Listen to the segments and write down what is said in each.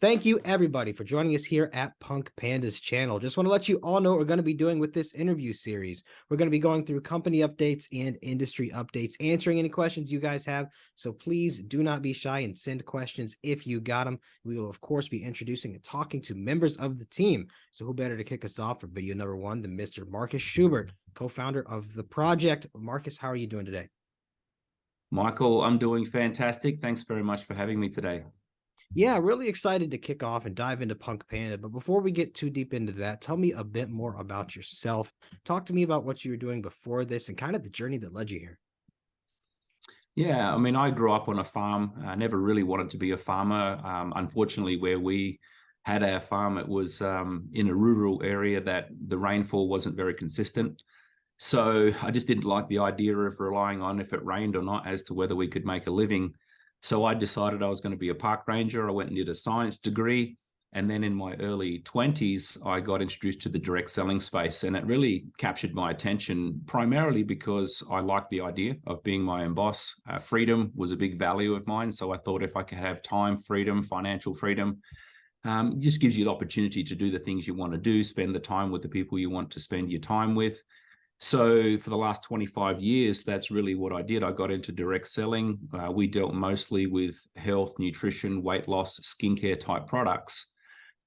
thank you everybody for joining us here at Punk Pandas channel. Just want to let you all know what we're going to be doing with this interview series. We're going to be going through company updates and industry updates, answering any questions you guys have. So please do not be shy and send questions if you got them. We will of course be introducing and talking to members of the team. So who better to kick us off for video number one than Mr. Marcus Schubert, co-founder of the project. Marcus, how are you doing today? Michael, I'm doing fantastic. Thanks very much for having me today. Yeah, really excited to kick off and dive into Punk Panda. But before we get too deep into that, tell me a bit more about yourself. Talk to me about what you were doing before this and kind of the journey that led you here. Yeah, I mean, I grew up on a farm. I never really wanted to be a farmer. Um, unfortunately, where we had our farm, it was um, in a rural area that the rainfall wasn't very consistent. So I just didn't like the idea of relying on if it rained or not as to whether we could make a living. So I decided I was going to be a park ranger. I went and did a science degree. And then in my early 20s, I got introduced to the direct selling space. And it really captured my attention primarily because I liked the idea of being my own boss. Uh, freedom was a big value of mine. So I thought if I could have time, freedom, financial freedom, um, just gives you the opportunity to do the things you want to do, spend the time with the people you want to spend your time with. So for the last 25 years, that's really what I did. I got into direct selling. Uh, we dealt mostly with health, nutrition, weight loss, skincare type products.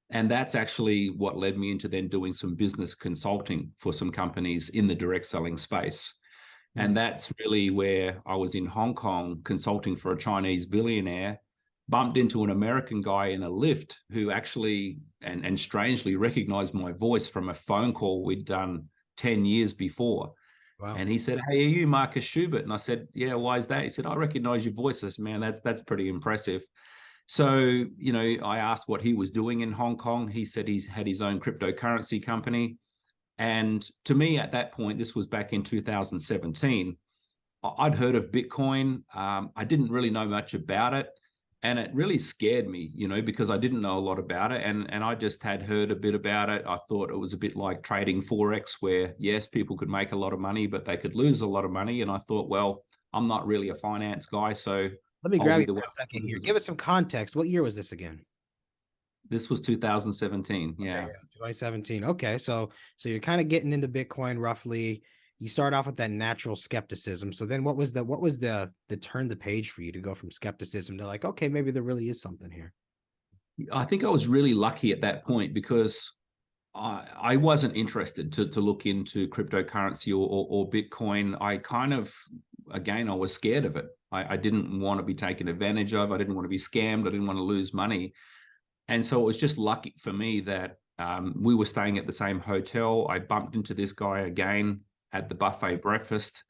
And that's actually what led me into then doing some business consulting for some companies in the direct selling space. And hmm. that's really where I was in Hong Kong consulting for a Chinese billionaire, bumped into an American guy in a lift who actually, and, and strangely recognized my voice from a phone call we'd done 10 years before. Wow. And he said, Hey, are you Marcus Schubert? And I said, Yeah, why is that? He said, I recognize your voice. I said, Man, that's that's pretty impressive. So, you know, I asked what he was doing in Hong Kong. He said he's had his own cryptocurrency company. And to me, at that point, this was back in 2017, I'd heard of Bitcoin. Um, I didn't really know much about it and it really scared me you know because i didn't know a lot about it and and i just had heard a bit about it. I thought it was a bit like trading forex where yes people could make a lot of money but they could lose a lot of money and i thought well i'm not really a finance guy so let me grab you for a second here. give us some context. What year was this again? This was 2017 yeah. Okay, yeah. 2017 okay so so you're kind of getting into bitcoin roughly you start off with that natural skepticism. So then what was the what was the the turn the page for you to go from skepticism to like, okay, maybe there really is something here? I think I was really lucky at that point because I, I wasn't interested to, to look into cryptocurrency or, or, or Bitcoin. I kind of, again, I was scared of it. I, I didn't want to be taken advantage of. I didn't want to be scammed. I didn't want to lose money. And so it was just lucky for me that um, we were staying at the same hotel. I bumped into this guy again at the buffet breakfast.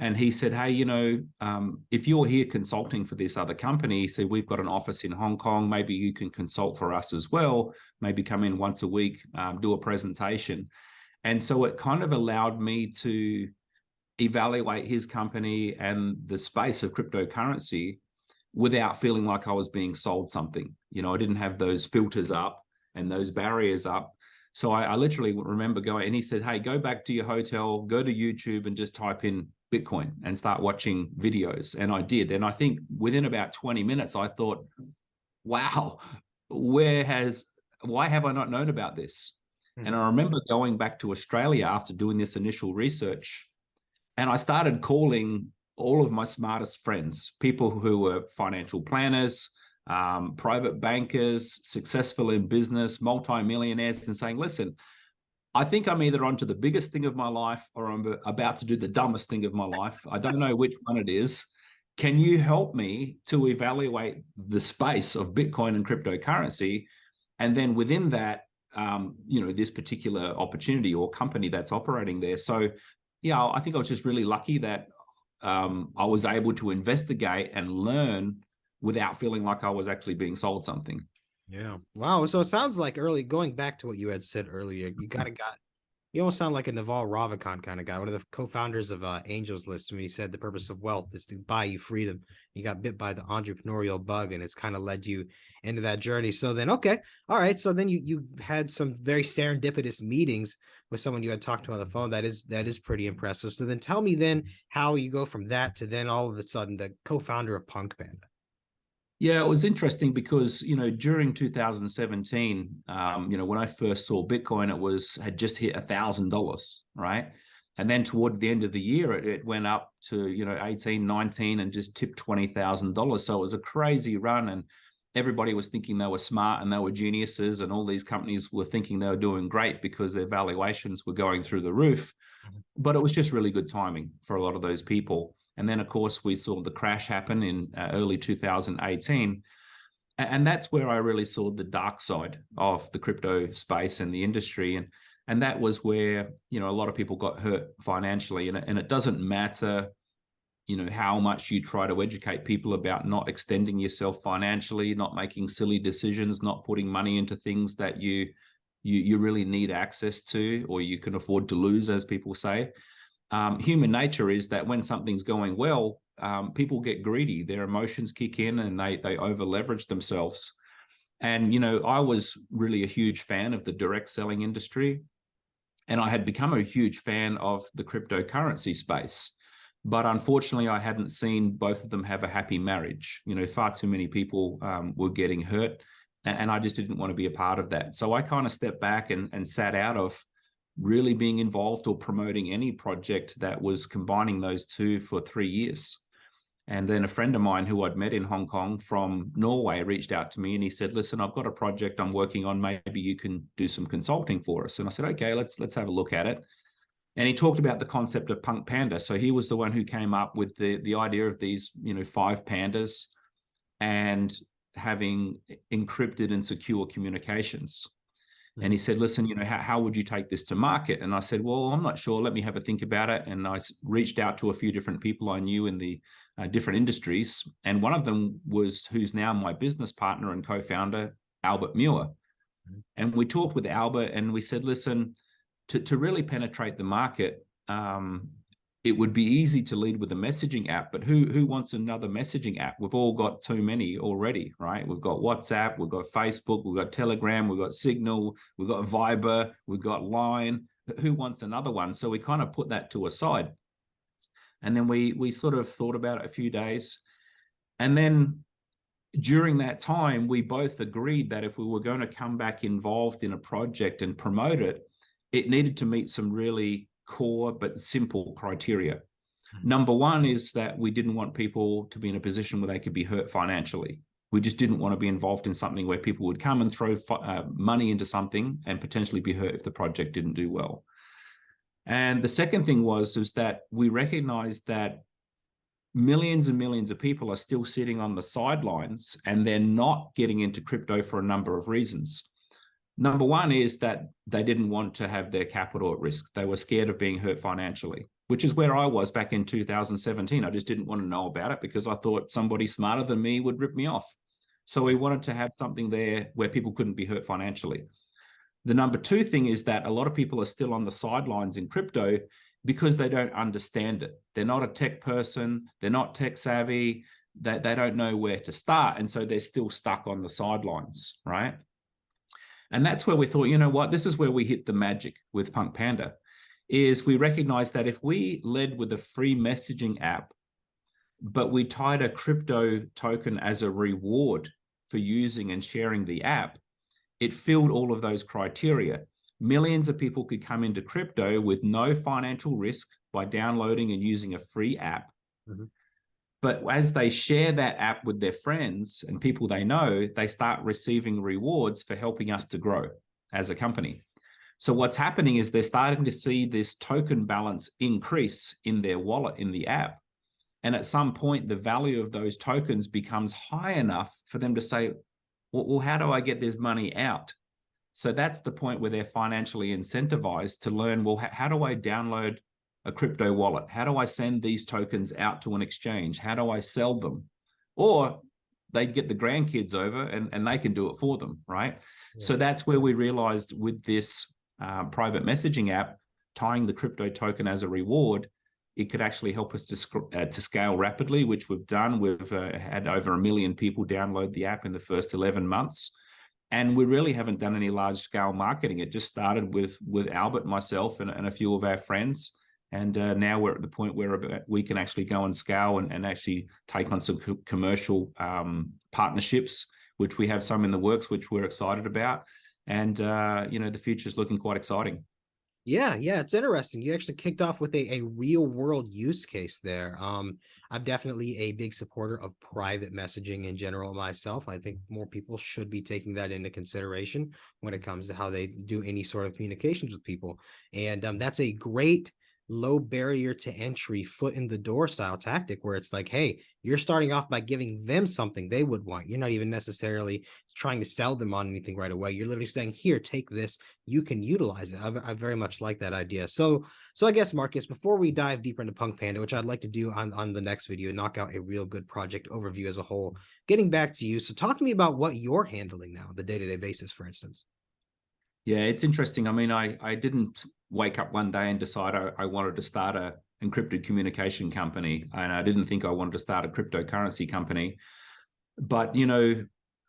And he said, hey, you know, um, if you're here consulting for this other company, said, we've got an office in Hong Kong. Maybe you can consult for us as well. Maybe come in once a week, um, do a presentation. And so it kind of allowed me to evaluate his company and the space of cryptocurrency without feeling like I was being sold something. You know, I didn't have those filters up and those barriers up so I, I literally remember going and he said, hey, go back to your hotel, go to YouTube and just type in Bitcoin and start watching videos. And I did. And I think within about 20 minutes, I thought, wow, where has, why have I not known about this? Hmm. And I remember going back to Australia after doing this initial research and I started calling all of my smartest friends, people who were financial planners, um, private bankers, successful in business, multimillionaires, and saying, listen, I think I'm either onto the biggest thing of my life or I'm about to do the dumbest thing of my life. I don't know which one it is. Can you help me to evaluate the space of Bitcoin and cryptocurrency? And then within that, um, you know, this particular opportunity or company that's operating there. So, yeah, I think I was just really lucky that um, I was able to investigate and learn without feeling like I was actually being sold something. Yeah. Wow. So it sounds like early going back to what you had said earlier, you kind of got you almost sound like a Naval Ravikant kind of guy, one of the co-founders of uh, Angels List. When he said the purpose of wealth is to buy you freedom. You got bit by the entrepreneurial bug, and it's kind of led you into that journey. So then, okay, all right. So then you you had some very serendipitous meetings with someone you had talked to on the phone. That is that is pretty impressive. So then, tell me then how you go from that to then all of a sudden the co-founder of Punk Panda. Yeah, it was interesting because you know during 2017, um, you know when I first saw Bitcoin, it was had just hit a thousand dollars, right? And then toward the end of the year, it, it went up to you know 18, 19, and just tipped twenty thousand dollars. So it was a crazy run, and everybody was thinking they were smart and they were geniuses, and all these companies were thinking they were doing great because their valuations were going through the roof. Mm-hmm. But it was just really good timing for a lot of those people. And then, of course, we saw the crash happen in uh, early 2018. And that's where I really saw the dark side of the crypto space and the industry. And, and that was where, you know, a lot of people got hurt financially. And, and it doesn't matter, you know, how much you try to educate people about not extending yourself financially, not making silly decisions, not putting money into things that you you, you really need access to or you can afford to lose, as people say um, human nature is that when something's going well, um, people get greedy. Their emotions kick in and they they over leverage themselves. And you know, I was really a huge fan of the direct selling industry, and I had become a huge fan of the cryptocurrency space. But unfortunately, I hadn't seen both of them have a happy marriage. You know, far too many people um, were getting hurt, and, and I just didn't want to be a part of that. So I kind of stepped back and and sat out of really being involved or promoting any project that was combining those two for three years. And then a friend of mine who I'd met in Hong Kong from Norway reached out to me and he said, listen, I've got a project I'm working on. Maybe you can do some consulting for us. And I said, okay, let's let's have a look at it. And he talked about the concept of Punk Panda. So he was the one who came up with the, the idea of these, you know, five pandas and having encrypted and secure communications. And he said, listen, you know, how, how would you take this to market? And I said, well, I'm not sure. Let me have a think about it. And I reached out to a few different people I knew in the uh, different industries. And one of them was who's now my business partner and co-founder, Albert Muir. Mm-hmm. And we talked with Albert and we said, listen, to, to really penetrate the market, um, it would be easy to lead with a messaging app, but who who wants another messaging app? We've all got too many already, right? We've got WhatsApp, we've got Facebook, we've got Telegram, we've got Signal, we've got Viber, we've got Line. Who wants another one? So we kind of put that to a side. And then we we sort of thought about it a few days. And then during that time, we both agreed that if we were going to come back involved in a project and promote it, it needed to meet some really core but simple criteria. Hmm. Number one is that we didn't want people to be in a position where they could be hurt financially. We just didn't want to be involved in something where people would come and throw uh, money into something and potentially be hurt if the project didn't do well. And the second thing was is that we recognized that millions and millions of people are still sitting on the sidelines and they're not getting into crypto for a number of reasons. Number one is that they didn't want to have their capital at risk. They were scared of being hurt financially, which is where I was back in 2017. I just didn't want to know about it because I thought somebody smarter than me would rip me off. So we wanted to have something there where people couldn't be hurt financially. The number two thing is that a lot of people are still on the sidelines in crypto because they don't understand it. They're not a tech person, they're not tech savvy, they, they don't know where to start. And so they're still stuck on the sidelines, right? And that's where we thought, you know what, this is where we hit the magic with Punk Panda, is we recognized that if we led with a free messaging app, but we tied a crypto token as a reward for using and sharing the app, it filled all of those criteria. Millions of people could come into crypto with no financial risk by downloading and using a free app. Mm -hmm. But as they share that app with their friends and people they know, they start receiving rewards for helping us to grow as a company. So what's happening is they're starting to see this token balance increase in their wallet in the app. And at some point, the value of those tokens becomes high enough for them to say, well, how do I get this money out? So that's the point where they're financially incentivized to learn, well, how do I download a crypto wallet? How do I send these tokens out to an exchange? How do I sell them? Or they'd get the grandkids over and, and they can do it for them, right? Yeah. So that's where we realized with this uh, private messaging app, tying the crypto token as a reward, it could actually help us to, uh, to scale rapidly, which we've done. We've uh, had over a million people download the app in the first 11 months. And we really haven't done any large scale marketing. It just started with, with Albert, myself, and, and a few of our friends And uh, now we're at the point where we can actually go and scale and, and actually take on some co commercial um, partnerships, which we have some in the works, which we're excited about. And, uh, you know, the future is looking quite exciting. Yeah, yeah, it's interesting. You actually kicked off with a, a real world use case there. Um, I'm definitely a big supporter of private messaging in general myself. I think more people should be taking that into consideration when it comes to how they do any sort of communications with people. And um, that's a great low barrier to entry foot in the door style tactic where it's like hey you're starting off by giving them something they would want. You're not even necessarily trying to sell them on anything right away. You're literally saying here take this. You can utilize it. I, I very much like that idea. So so i guess marcus before we dive deeper into punk panda which i'd like to do on on the next video knock out a real good project overview as a whole getting back to you. So talk to me about what you're handling now the day-to-day -day basis for instance yeah, it's interesting. I mean, I, I didn't wake up one day and decide I, I wanted to start a encrypted communication company. And I didn't think I wanted to start a cryptocurrency company. But, you know,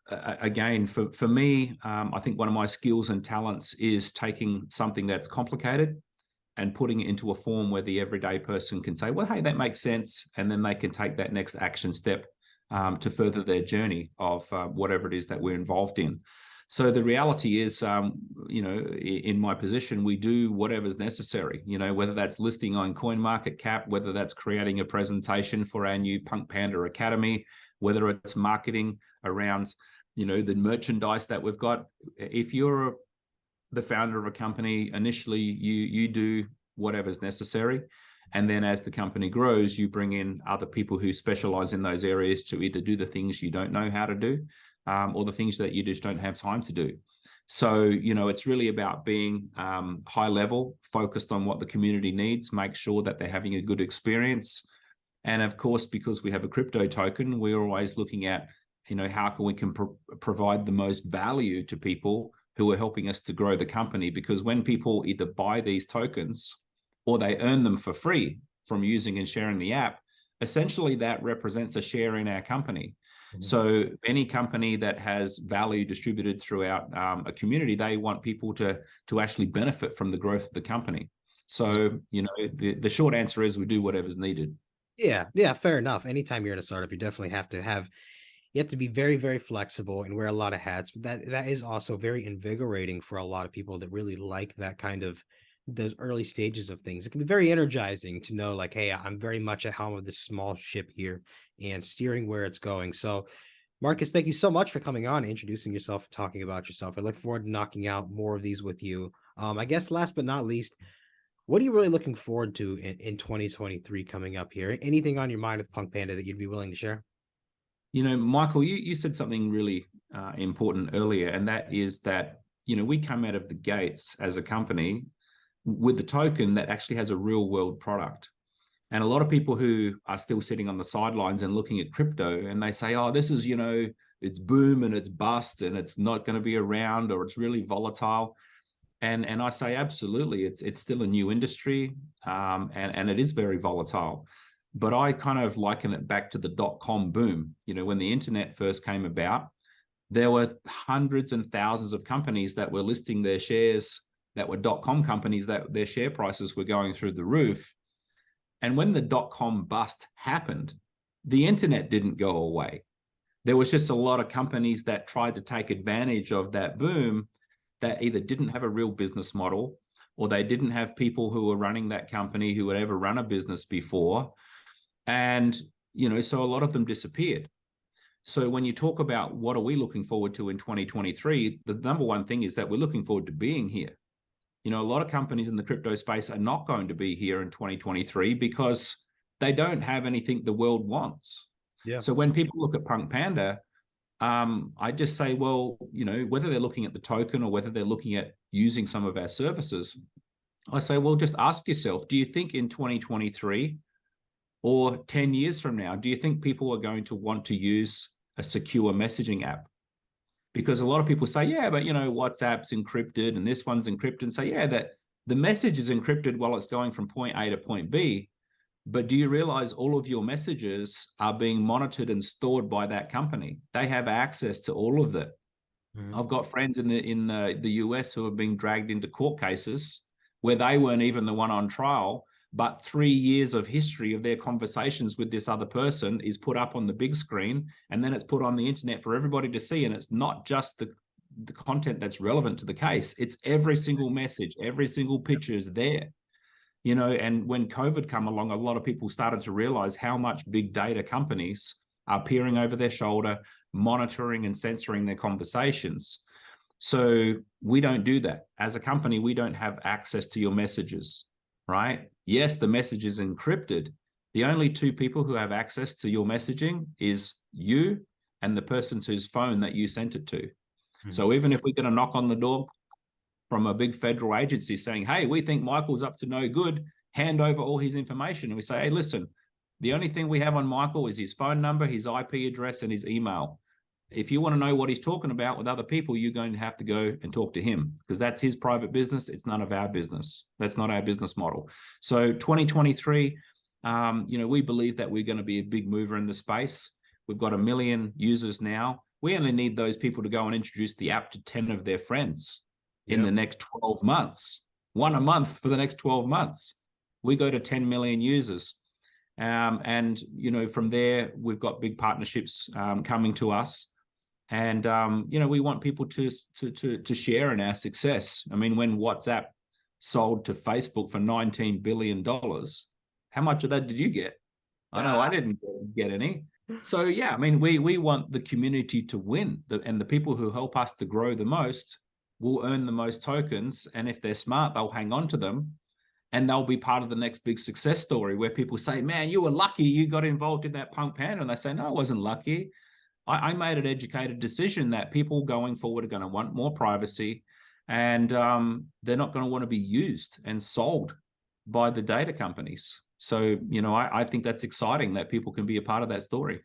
again, for, for me, um, I think one of my skills and talents is taking something that's complicated and putting it into a form where the everyday person can say, well, hey, that makes sense. And then they can take that next action step um, to further their journey of uh, whatever it is that we're involved in. So the reality is, um, you know, in my position, we do whatever's necessary, you know, whether that's listing on CoinMarketCap, whether that's creating a presentation for our new Punk Panda Academy, whether it's marketing around, you know, the merchandise that we've got. If you're the founder of a company, initially you you do whatever's necessary. And then as the company grows, you bring in other people who specialize in those areas to either do the things you don't know how to do um, or the things that you just don't have time to do. So, you know, it's really about being um, high level, focused on what the community needs, make sure that they're having a good experience. And of course, because we have a crypto token, we're always looking at, you know, how can we can pro provide the most value to people who are helping us to grow the company. Because when people either buy these tokens or they earn them for free from using and sharing the app, essentially that represents a share in our company. Mm-hmm. So any company that has value distributed throughout um, a community, they want people to to actually benefit from the growth of the company. So, you know, the, the short answer is we do whatever's needed. Yeah, yeah, fair enough. Anytime you're in a startup, you definitely have to have you have to be very, very flexible and wear a lot of hats. But that that is also very invigorating for a lot of people that really like that kind of those early stages of things. It can be very energizing to know like, hey, I'm very much at helm of this small ship here and steering where it's going. So Marcus, thank you so much for coming on, introducing yourself, talking about yourself. I look forward to knocking out more of these with you. Um, I guess last but not least, what are you really looking forward to in, in 2023 coming up here? Anything on your mind with Punk Panda that you'd be willing to share? You know, Michael, you, you said something really uh, important earlier, and that is that, you know, we come out of the gates as a company with the token that actually has a real world product. And a lot of people who are still sitting on the sidelines and looking at crypto and they say, oh, this is, you know, it's boom and it's bust and it's not going to be around or it's really volatile. And, and I say, absolutely, it's, it's still a new industry um, and, and it is very volatile. But I kind of liken it back to the dot-com boom. You know, when the internet first came about, there were hundreds and thousands of companies that were listing their shares that were dot-com companies that their share prices were going through the roof. And when the dot-com bust happened, the internet didn't go away. There was just a lot of companies that tried to take advantage of that boom that either didn't have a real business model or they didn't have people who were running that company who had ever run a business before. And, you know, so a lot of them disappeared. So when you talk about what are we looking forward to in 2023, the number one thing is that we're looking forward to being here you know, a lot of companies in the crypto space are not going to be here in 2023 because they don't have anything the world wants. Yeah. So when people look at Punk Panda, um, I just say, well, you know, whether they're looking at the token or whether they're looking at using some of our services, I say, well, just ask yourself, do you think in 2023 or 10 years from now, do you think people are going to want to use a secure messaging app? Because a lot of people say, yeah, but you know, WhatsApp's encrypted and this one's encrypted and say, yeah, that the message is encrypted while it's going from point A to point B. But do you realize all of your messages are being monitored and stored by that company? They have access to all of that. Mm. I've got friends in the in the, the US who are being dragged into court cases where they weren't even the one on trial, but three years of history of their conversations with this other person is put up on the big screen and then it's put on the internet for everybody to see and it's not just the the content that's relevant to the case. It's every single message every single picture is there. You know and when covid come along a lot of people started to realize how much big data companies are peering over their shoulder monitoring and censoring their conversations. So we don't do that. As a company we don't have access to your messages right yes the message is encrypted the only two people who have access to your messaging is you and the person whose phone that you sent it to hmm. so even if we're going to knock on the door from a big federal agency saying, hey, we think Michael's up to no good, hand over all his information. And we say, hey, listen, the only thing we have on Michael is his phone number, his IP address, and his email. If you want to know what he's talking about with other people, you're going to have to go and talk to him because that's his private business. It's none of our business. That's not our business model. So 2023, um, you know, we believe that we're going to be a big mover in the space. We've got a million users now we only need those people to go and introduce the app to 10 of their friends in Yep. the next 12 months one a month for the next 12 months we go to 10 million users um, and you know from there we've got big partnerships um, coming to us and um, you know we want people to, to to to share in our success i mean when whatsapp sold to facebook for 19 billion dollars how much of that did you get i know i Ah. didn't get any so yeah, I mean, we we want the community to win, the, and the people who help us to grow the most will earn the most tokens. And if they're smart, they'll hang on to them, and they'll be part of the next big success story where people say, "Man, you were lucky, you got involved in that punk panda," and they say, "No, I wasn't lucky. I, I made an educated decision that people going forward are going to want more privacy, and um, they're not going to want to be used and sold by the data companies." So, you know, I, I think that's exciting that people can be a part of that story.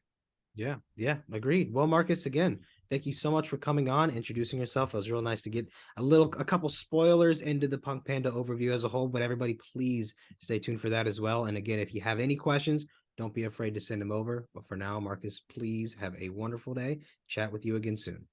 Yeah, yeah, agreed. Well, Marcus, again, thank you so much for coming on, introducing yourself. It was real nice to get a little, a couple spoilers into the Punk Panda overview as a whole. But everybody, please stay tuned for that as well. And again, if you have any questions, don't be afraid to send them over. But for now, Marcus, please have a wonderful day. Chat with you again soon.